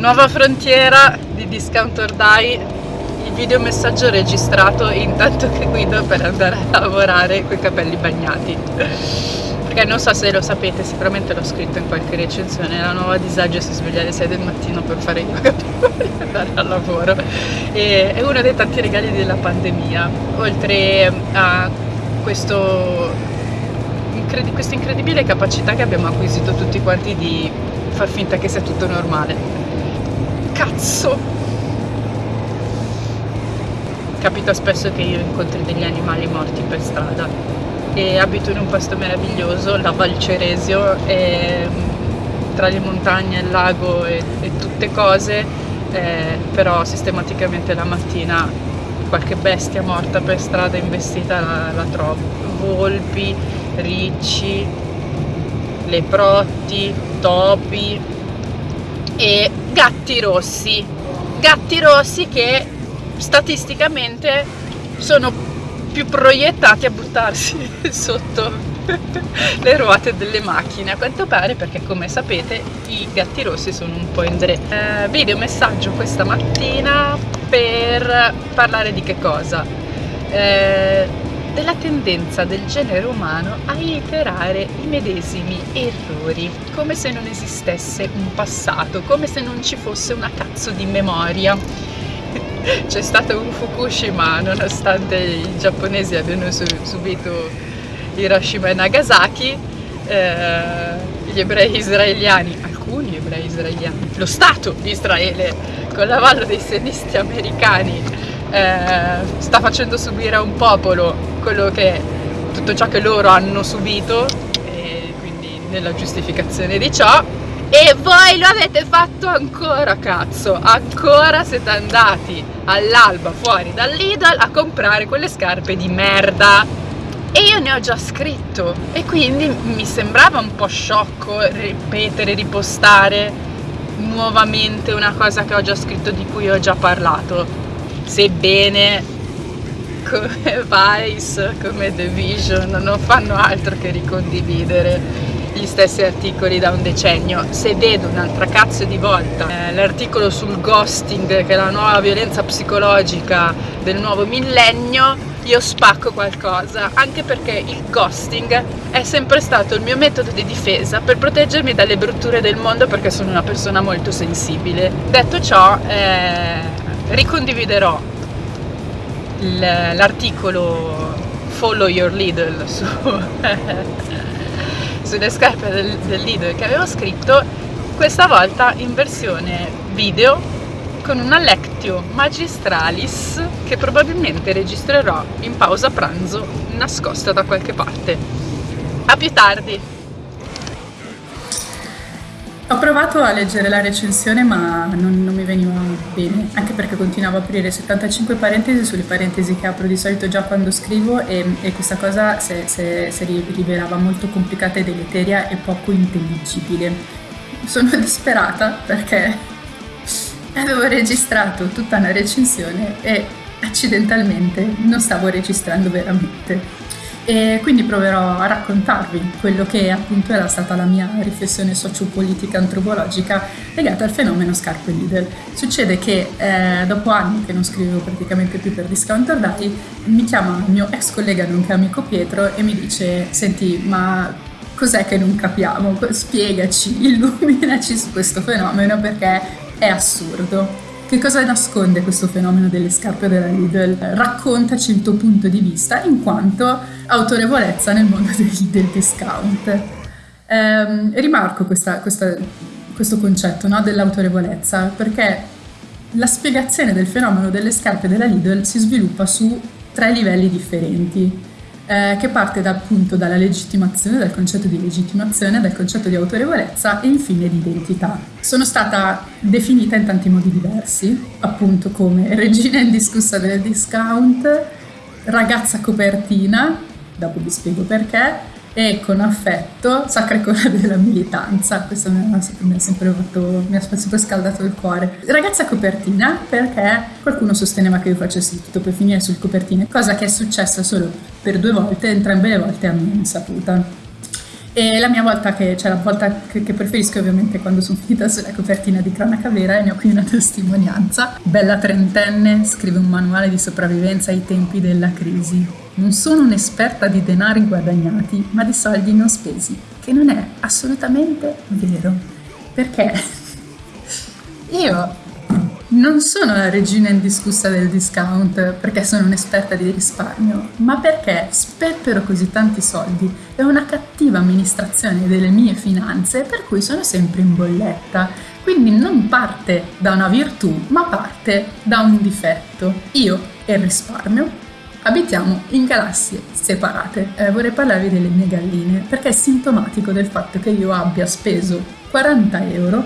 Nuova frontiera di Discount or Die, il videomessaggio registrato intanto che guido per andare a lavorare con i capelli bagnati. Perché non so se lo sapete, sicuramente l'ho scritto in qualche recensione, la nuova disagio si sveglia alle 6 del mattino per fare i capelli e andare al lavoro. E è uno dei tanti regali della pandemia, oltre a questo, questa incredibile capacità che abbiamo acquisito tutti quanti di far finta che sia tutto normale cazzo. Capita spesso che io incontri degli animali morti per strada. E abito in un posto meraviglioso, la Val Ceresio, e, mm, tra le montagne, il lago e, e tutte cose, eh, però sistematicamente la mattina qualche bestia morta per strada investita la, la trovo. Volpi, ricci, leprotti, topi e gatti rossi, gatti rossi che statisticamente sono più proiettati a buttarsi sotto le ruote delle macchine. A quanto pare perché come sapete i gatti rossi sono un po' in dre eh, video messaggio questa mattina per parlare di che cosa? Eh, della tendenza del genere umano a iterare i medesimi errori, come se non esistesse un passato, come se non ci fosse una cazzo di memoria. C'è stato un Fukushima nonostante i giapponesi abbiano subito Hiroshima e Nagasaki, eh, gli ebrei israeliani, alcuni ebrei israeliani, lo Stato di Israele con l'avallo dei sionisti americani eh, sta facendo subire a un popolo quello che tutto ciò che loro hanno subito e quindi nella giustificazione di ciò. E voi lo avete fatto ancora cazzo ancora siete andati all'alba fuori dal Lidl a comprare quelle scarpe di merda. E io ne ho già scritto e quindi mi sembrava un po' sciocco ripetere, ripostare nuovamente una cosa che ho già scritto di cui ho già parlato. Sebbene come Vice, come The Vision non fanno altro che ricondividere gli stessi articoli da un decennio. Se vedo un'altra cazzo di volta eh, l'articolo sul ghosting, che è la nuova violenza psicologica del nuovo millennio, io spacco qualcosa, anche perché il ghosting è sempre stato il mio metodo di difesa per proteggermi dalle brutture del mondo perché sono una persona molto sensibile. Detto ciò, eh, ricondividerò l'articolo Follow Your Lidl su, sulle scarpe del, del Lidl che avevo scritto questa volta in versione video con una lectio magistralis che probabilmente registrerò in pausa pranzo nascosta da qualche parte. A più tardi! Ho provato a leggere la recensione ma non, non, mi veniva bene, anche perché continuavo a aprire 75 parentesi sulle parentesi che apro di solito già quando scrivo e, e questa cosa si rivelava molto complicata e deleteria e poco intelligibile. Sono disperata perché avevo registrato tutta una recensione e accidentalmente non stavo registrando veramente e quindi proverò a raccontarvi quello che appunto era stata la mia riflessione sociopolitica antropologica legata al fenomeno scarpe Lidl. Succede che eh, dopo anni che non scrivevo praticamente più per Discounter Dai, mi chiama il mio ex collega nonché amico Pietro e mi dice senti ma cos'è che non capiamo? Spiegaci, illuminaci su questo fenomeno perché è assurdo. Che cosa nasconde questo fenomeno delle scarpe della Lidl? Raccontaci il tuo punto di vista in quanto autorevolezza nel mondo del, del discount. Eh, rimarco questa, questa, questo concetto no, dell'autorevolezza perché la spiegazione del fenomeno delle scarpe della Lidl si sviluppa su tre livelli differenti eh, che parte da, appunto dalla legittimazione, dal concetto di legittimazione, dal concetto di autorevolezza e infine di identità. Sono stata definita in tanti modi diversi, appunto come regina indiscussa del discount, ragazza copertina, dopo vi spiego perché, e con affetto sacra icona della militanza. Questo mi ha, sempre sempre scaldato il cuore. Ragazza copertina perché qualcuno sosteneva che io facessi tutto per finire sul copertine, cosa che è successa solo per due volte, entrambe le volte a mia insaputa. E la mia volta che, cioè la volta che, che preferisco ovviamente quando sono finita sulla copertina di Cronaca Vera e ne ho qui una testimonianza. Bella trentenne, scrive un manuale di sopravvivenza ai tempi della crisi. Non sono un'esperta di denari guadagnati, ma di soldi non spesi, che non è assolutamente vero. Perché io non sono la regina indiscussa del discount perché sono un'esperta di risparmio, ma perché sperpero così tanti soldi e una cattiva amministrazione delle mie finanze per cui sono sempre in bolletta. Quindi non parte da una virtù, ma parte da un difetto. Io e il risparmio abitiamo in galassie separate. Eh, vorrei parlarvi delle mie galline perché è sintomatico del fatto che io abbia speso 40 euro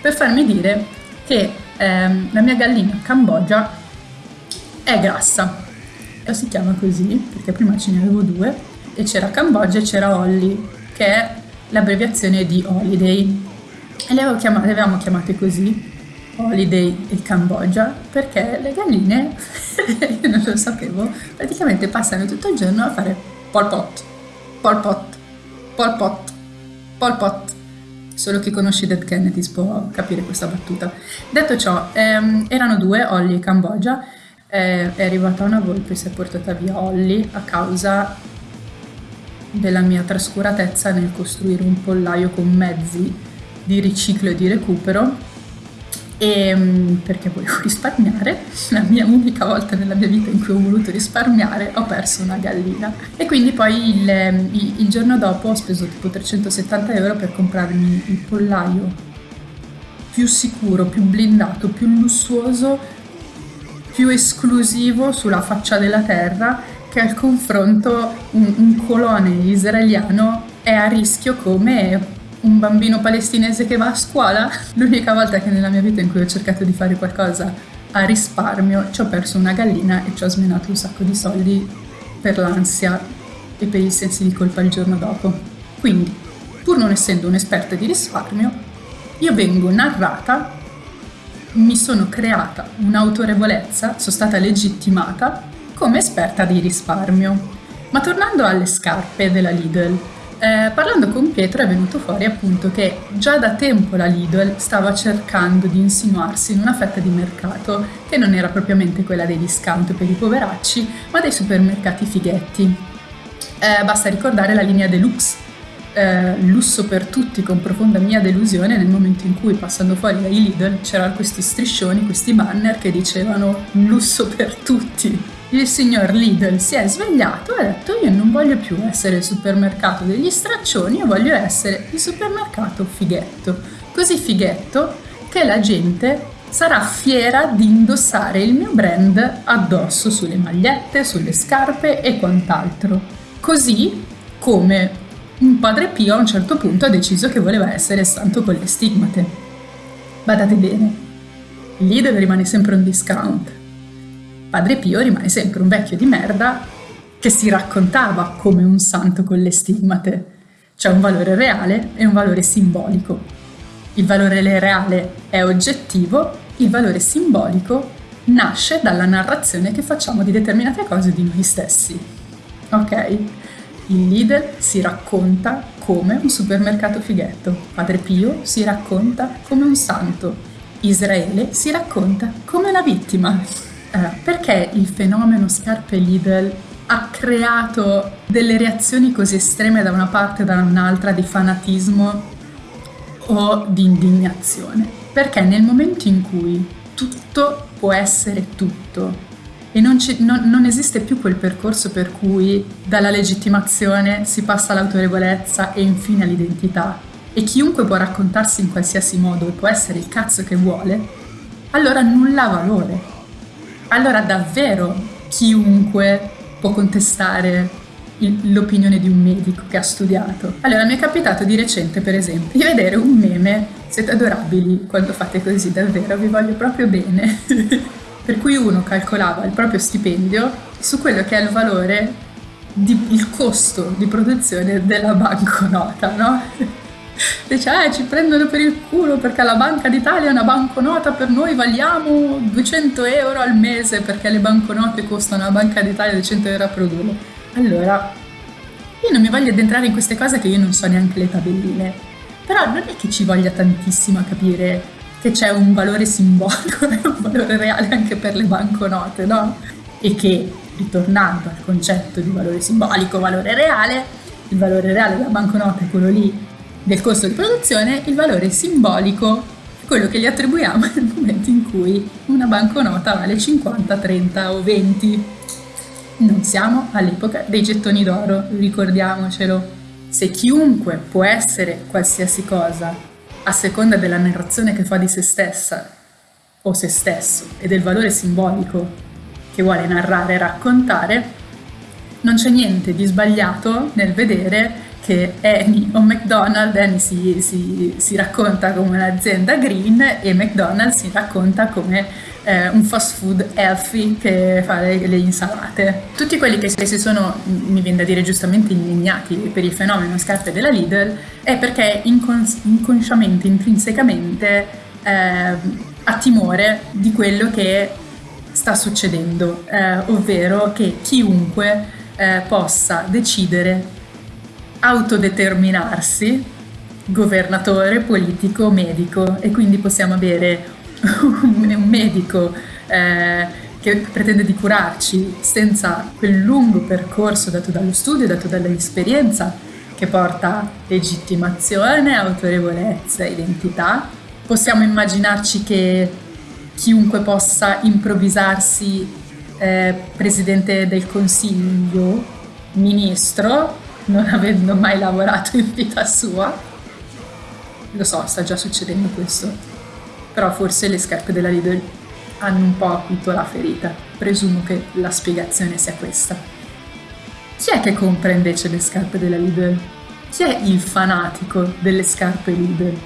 per farmi dire che ehm, la mia gallina Cambogia è grassa. Si chiama così perché prima ce ne avevo due e c'era Cambogia e c'era Holly, che è l'abbreviazione di Holiday. E le, avevo chiamate, le avevamo chiamate così, Holiday e Cambogia, perché le galline, io non lo sapevo, praticamente passano tutto il giorno a fare pol pot, pol pot, pol pot, pol pot Solo chi conosce Dead Kennedys può capire questa battuta. Detto ciò, ehm, erano due, Holly e Cambogia. Eh, è arrivata una volpe e si è portata via Holly a causa della mia trascuratezza nel costruire un pollaio con mezzi di riciclo e di recupero e ehm, perché volevo risparmiare, la mia unica volta nella mia vita in cui ho voluto risparmiare ho perso una gallina. E quindi poi il, il giorno dopo ho speso tipo 370 euro per comprarmi il pollaio più sicuro, più blindato, più lussuoso, più esclusivo sulla faccia della terra che al confronto un, un colone israeliano è a rischio come un bambino palestinese che va a scuola. L'unica volta che nella mia vita in cui ho cercato di fare qualcosa a risparmio ci ho perso una gallina e ci ho smenato un sacco di soldi per l'ansia e per i sensi di colpa il giorno dopo. Quindi, pur non essendo un'esperta di risparmio, io vengo narrata, mi sono creata un'autorevolezza, sono stata legittimata come esperta di risparmio. Ma tornando alle scarpe della Lidl, eh, parlando con Pietro è venuto fuori appunto che già da tempo la Lidl stava cercando di insinuarsi in una fetta di mercato che non era propriamente quella dei discount per i poveracci, ma dei supermercati fighetti. Eh, basta ricordare la linea deluxe, eh, lusso per tutti con profonda mia delusione nel momento in cui passando fuori dai Lidl c'erano questi striscioni, questi banner che dicevano lusso per tutti il signor Lidl si è svegliato e ha detto io non voglio più essere il supermercato degli straccioni, io voglio essere il supermercato fighetto. Così fighetto che la gente sarà fiera di indossare il mio brand addosso sulle magliette, sulle scarpe e quant'altro. Così come un padre Pio a un certo punto ha deciso che voleva essere santo con le stigmate. Badate bene, Lidl rimane sempre un discount Padre Pio rimane sempre un vecchio di merda che si raccontava come un santo con le stigmate. C'è un valore reale e un valore simbolico. Il valore reale è oggettivo, il valore simbolico nasce dalla narrazione che facciamo di determinate cose di noi stessi. Ok? Il leader si racconta come un supermercato fighetto, Padre Pio si racconta come un santo, Israele si racconta come una vittima. Eh, perché il fenomeno scarpe Lidl ha creato delle reazioni così estreme da una parte e da un'altra di fanatismo o di indignazione? Perché nel momento in cui tutto può essere tutto e non, ci, non, non, esiste più quel percorso per cui dalla legittimazione si passa all'autorevolezza e infine all'identità e chiunque può raccontarsi in qualsiasi modo e può essere il cazzo che vuole, allora nulla ha valore allora davvero chiunque può contestare l'opinione di un medico che ha studiato. Allora mi è capitato di recente, per esempio, di vedere un meme, siete adorabili quando fate così, davvero, vi voglio proprio bene, per cui uno calcolava il proprio stipendio su quello che è il valore, di, il costo di produzione della banconota, no? Dice eh ci prendono per il culo perché la Banca d'Italia è una banconota per noi valiamo 200 euro al mese perché le banconote costano la Banca d'Italia 200 euro a produrle allora Io non mi voglio addentrare in queste cose che io non so neanche le tabelline, però non è che ci voglia tantissimo a capire che c'è un valore simbolico e un valore reale anche per le banconote, no? E che, ritornando al concetto di valore simbolico, valore reale, il valore reale della banconota è quello lì del costo di produzione, il valore simbolico quello che gli attribuiamo nel momento in cui una banconota vale 50, 30 o 20. Non siamo all'epoca dei gettoni d'oro, ricordiamocelo. Se chiunque può essere qualsiasi cosa a seconda della narrazione che fa di se stessa o se stesso e del valore simbolico che vuole narrare e raccontare, non c'è niente di sbagliato nel vedere che Annie o McDonald's, Annie si, si, si racconta come un'azienda green e McDonald's si racconta come eh, un fast food healthy che fa le, le, insalate. Tutti quelli che si sono, mi viene da dire giustamente, indignati per il fenomeno scarpe della Lidl è perché incons- inconsciamente, intrinsecamente eh, ha timore di quello che sta succedendo, eh, ovvero che chiunque eh, possa decidere autodeterminarsi governatore, politico, medico e quindi possiamo avere un medico eh, che pretende di curarci senza quel lungo percorso dato dallo studio, dato dall'esperienza che porta legittimazione, autorevolezza, identità. Possiamo immaginarci che chiunque possa improvvisarsi eh, presidente del consiglio, ministro, non avendo mai lavorato in vita sua. Lo so, sta già succedendo questo, però forse le scarpe della Lidl hanno un po' acuto la ferita. Presumo che la spiegazione sia questa. Chi è che compra invece le scarpe della Lidl? Chi è il fanatico delle scarpe Lidl?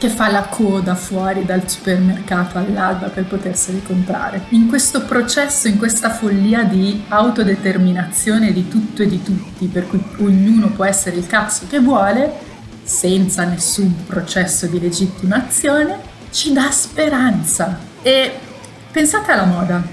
Che fa la coda fuori dal supermercato all'alba per poterseli comprare. In questo processo, in questa follia di autodeterminazione di tutto e di tutti, per cui ognuno può essere il cazzo che vuole, senza nessun processo di legittimazione, ci dà speranza. E pensate alla moda,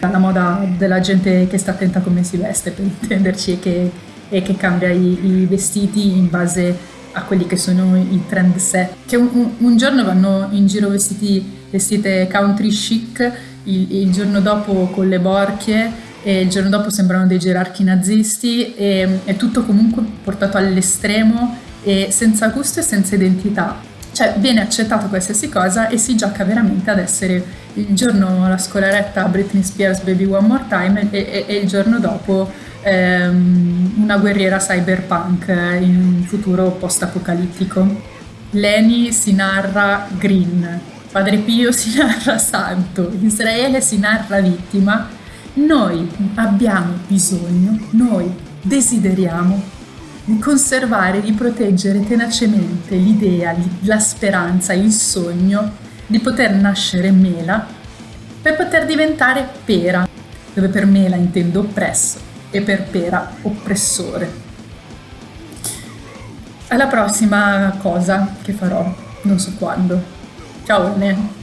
alla moda della gente che sta attenta a come si veste, per intenderci, e che, e che cambia i, i vestiti in base a quelli che sono i trend set, che un, un giorno vanno in giro vestiti, vestite country chic, il, il, giorno dopo con le borchie e il giorno dopo sembrano dei gerarchi nazisti e è tutto comunque portato all'estremo e senza gusto e senza identità. Cioè viene accettato qualsiasi cosa e si gioca veramente ad essere il giorno la scolaretta Britney Spears Baby One More Time e, e, e il giorno dopo ehm, una guerriera cyberpunk in un futuro post-apocalittico. Leni si narra green, Padre Pio si narra santo, Israele si narra vittima. Noi abbiamo bisogno, noi desideriamo di conservare, di proteggere tenacemente l'idea, la speranza, il sogno di poter nascere mela per poter diventare pera, dove per mela intendo oppresso e per pera oppressore. Alla prossima cosa che farò, non so quando. Ciao Erne.